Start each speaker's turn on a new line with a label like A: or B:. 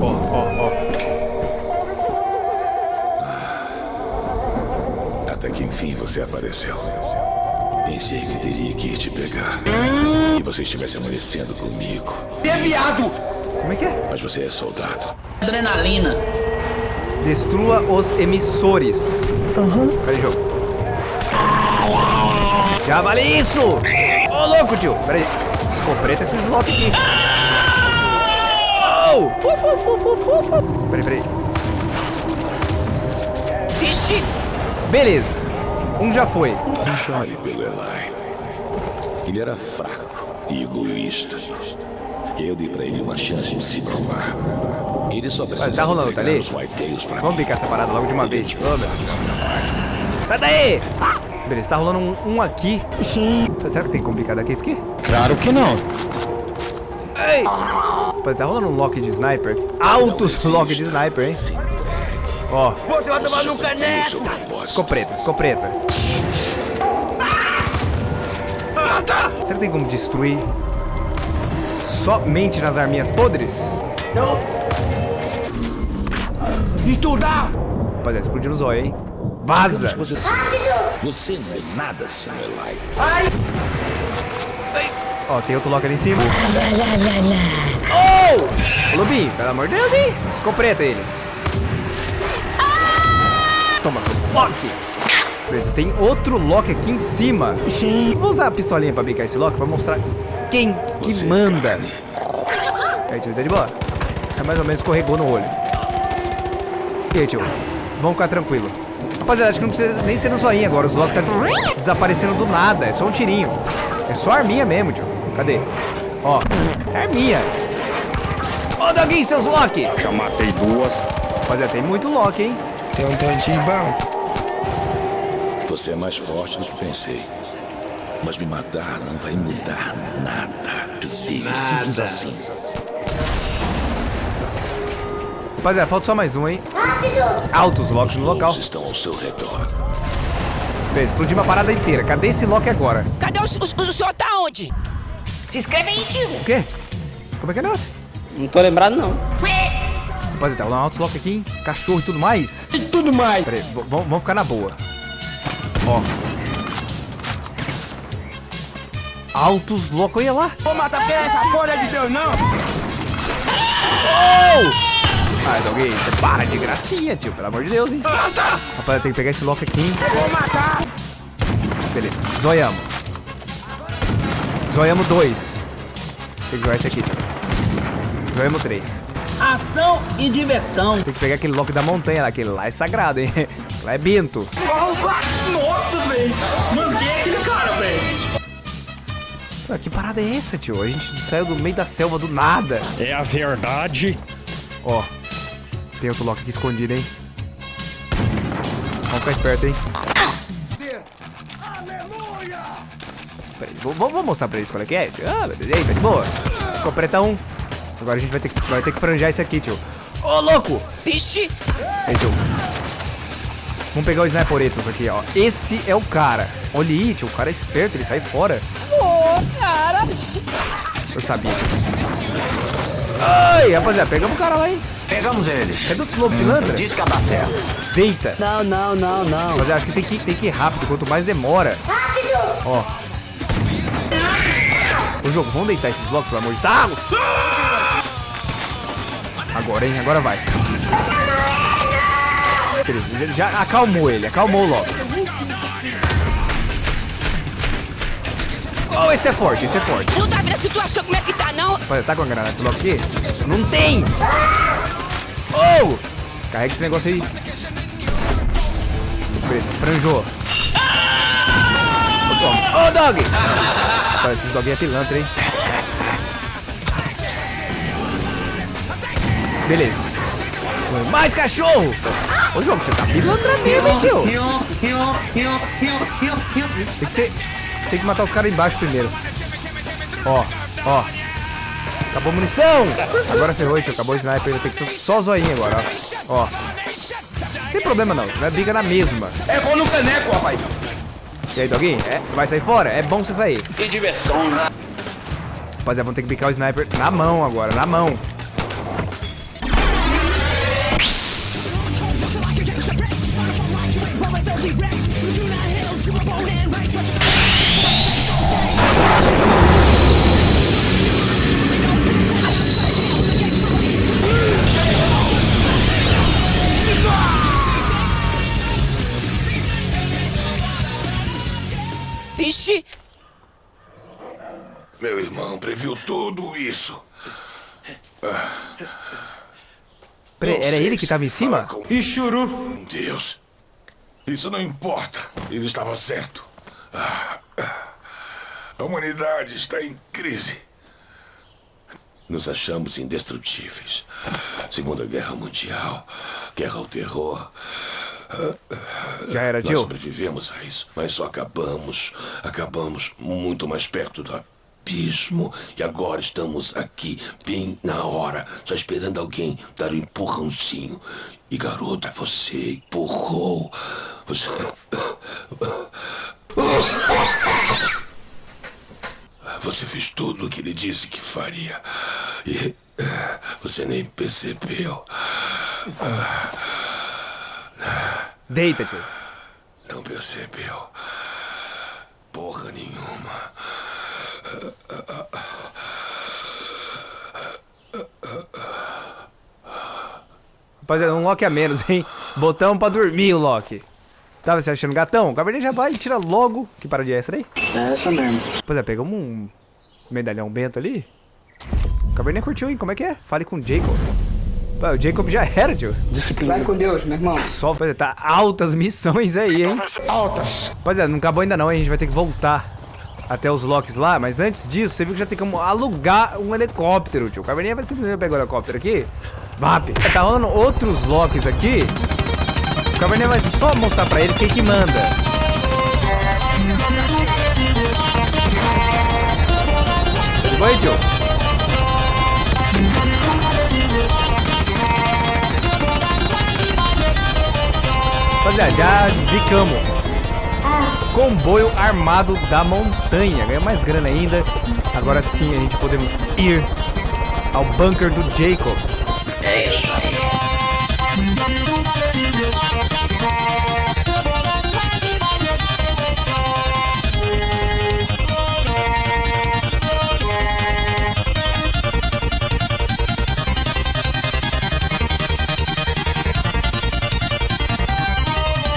A: Ó, ó, ó.
B: Até que enfim você apareceu. Pensei que teria que ir te pegar. E você estivesse amanhecendo comigo.
A: Como é que é?
B: Mas você é soldado.
C: Adrenalina.
A: Destrua os emissores. Cadê o jogo? Já vale isso! Ô, louco, tio! Pera aí. Escopeta esses lock aqui. Oh! Fu, fu, fu, fu, fu, fu. Peraí, peraí.
C: Ixi.
A: Beleza. Um já foi.
B: Não chore pelo Eli. Ele era fraco e egoísta. Eu dei pra ele uma chance de se provar. Ele só precisa
A: tá rolando, tá ali? Vamos picar essa parada logo de uma vez. Ô, meu Deus. Sai daí! Beleza, tá rolando um, um aqui. Será que tem como picar daqui esse aqui?
D: Claro que não.
A: Ei! Pô, tá rolando um lock de sniper. Altos lock de sniper, hein? Ó,
B: Você vai tomar no caneco!
A: escopeta, escopeta. Será que tem como destruir somente nas arminhas podres?
D: Estudar!
A: Rapaziada, explodiu o zóio, hein? Vaza!
B: Você, não é nada, Sr. Eli.
A: Ó, tem outro lock ali em cima. Oh! Lobinho, pelo amor de Deus, hein? Escopeta eles. Toma seu lock. Beleza, tem outro lock aqui em cima. Vou usar a pistolinha pra bicar esse lock pra mostrar quem que
B: Você é
A: manda.
B: carne.
A: Aí, tio, tá de boa? É mais ou menos escorregou no olho. E aí, tio? Vamos ficar tranquilo. Rapaziada, acho que não precisa nem ser no zoinho agora. Os locks tá des- desaparecendo do nada. É só um tirinho. É só arminha mesmo, tio. Cadê? Ó, é arminha. Ô, Doguinho, seus lock!
D: Já matei duas.
A: Rapaziada, tem muito lock, hein?
D: Tem um tantinho bom.
B: Você é mais forte do que pensei. Mas me matar não vai mudar nada. Simples assim.
A: Rapaziada, falta só mais um, hein? Rápido! Altos locks no local.
B: Estão ao seu redor.
A: Beleza, explodiu uma parada inteira. Cadê esse lock agora?
C: Cadê o, o, o senhor tá onde? Se inscreve aí, tio.
A: O quê? Como é que é o negócio?
C: Não tô lembrado, não.
A: Rapaziada, tá rolando altos lock aqui, hein? Cachorro e tudo mais.
D: E tudo mais.
A: Pera aí, vamos ficar na boa. Ó. Altos loucos, olha lá.
D: Vou matar quem é essa porra de Deus, não.
A: Oh! Ai, Doguinho, você para de gracinha, tio. Pelo amor de Deus, hein? Rapaz, tem que pegar esse lock aqui, hein?
D: Vou matar.
A: Beleza, zoiamos. Zoiamos dois. Tem que zoar esse aqui, tio. Zoiamos três.
C: Ação e diversão.
A: Tem que pegar aquele lock da montanha lá. Aquele lá é sagrado, hein? Lá é Bento.
D: Nossa, velho. Manguei aquele cara, velho.
A: Que parada é essa, tio? A gente saiu do meio da selva do nada.
D: É a verdade.
A: Ó, tem outro lock aqui escondido, hein? Vamos ficar esperto, hein? Peraí, vou, vou, vou mostrar pra eles qual é que é. Ah, beleza, tá de boa. Escopeta um. Agora a gente vai ter, que, vai ter que franjar isso aqui, tio. Ô, louco!
C: Ixi.
A: Aí, tio. Vamos pegar o Sniperetos aqui, ó. Esse é o cara. Olha aí, tio. O cara é esperto, ele sai fora. Ô, cara! Eu sabia. Ai, rapaziada, pegamos o cara lá, hein?
E: Pegamos eles.
A: Cadê o Slow Pilantra?
E: Diz que dá certo.
A: Deita.
F: Não, não, não, não.
A: Mas eu acho que tem que, tem que ir rápido, quanto mais demora. Rápido! Ó. O jogo, vamos deitar esses blocos, pelo amor de Deus! Agora, hein? Agora vai. Beleza, já, já acalmou ele, acalmou o Loki. Oh, esse é forte, esse é forte.
C: Não tá vendo a situação como é que tá, não?
A: Olha, tá com a granada esse Loki aqui? Não tem! Oh! Carrega esse negócio aí. Beleza, franjou. Ô. Ô, dog! Olha, esses doguinhos é pilantra, hein? Beleza. Mais cachorro! Ô, jogo, você tá pilantra mesmo, tio? Tem que ser... Tem que matar os caras embaixo primeiro. Ó, ó. Acabou a munição! Agora ferrou, tio. Acabou o sniper. Tem que ser só zoinho agora, ó. Ó. Não tem problema não, vai briga na mesma.
E: É pôr no caneco, rapaz.
A: E aí, Doguinho? É, vai sair fora? É bom você sair.
E: Que diversão, né?
A: Rapaziada, vamos ter que picar o sniper na mão agora, na mão.
C: Ixi,
B: Meu irmão previu tudo isso. Não
A: era ele que
B: se
A: tava em cima?
B: com
D: churu.
B: Deus. Isso não importa. Ele estava certo. Ah. A humanidade está em crise. Nos achamos indestrutíveis. Segunda Guerra Mundial, Guerra ao Terror.
A: Já era,
B: Nós
A: tio.
B: sobrevivemos a isso, mas só acabamos, acabamos muito mais perto do abismo. E agora estamos aqui, bem na hora, só esperando alguém dar um empurrãozinho. E garota, você empurrou. Você. Você fez tudo o que ele disse que faria. E você nem percebeu.
A: Deita, tio.
B: Não percebeu. Porra nenhuma.
A: Rapaziada, um Loki a menos, hein? Botão pra dormir o Loki. Tava se achando gatão? O Cabernet já vai e tira logo. Que paradinha é essa daí?
D: É essa mesmo.
A: Pois é, pegamos um medalhão bento ali. O Cabernet curtiu, hein? Como é que é? Fale com o Jacob. Pô, o Jacob já era, tio.
D: Vai com Deus, meu irmão.
A: Só, pois é, tá altas missões aí, hein? Altas. Pois é, não acabou ainda não, hein? A gente vai ter que voltar até os locks lá. Mas antes disso, você viu que já tem como alugar um helicóptero, tio. O Cabernet vai simplesmente pegar o helicóptero aqui. VAP. Tá rolando outros locks aqui. O Cabernet vai só mostrar pra eles quem que manda. Oi, tio. Rapaziada, já bicamos. Comboio armado da montanha. Ganha mais grana ainda. Agora sim a gente podemos ir ao bunker do Jacob.
E: É isso aí.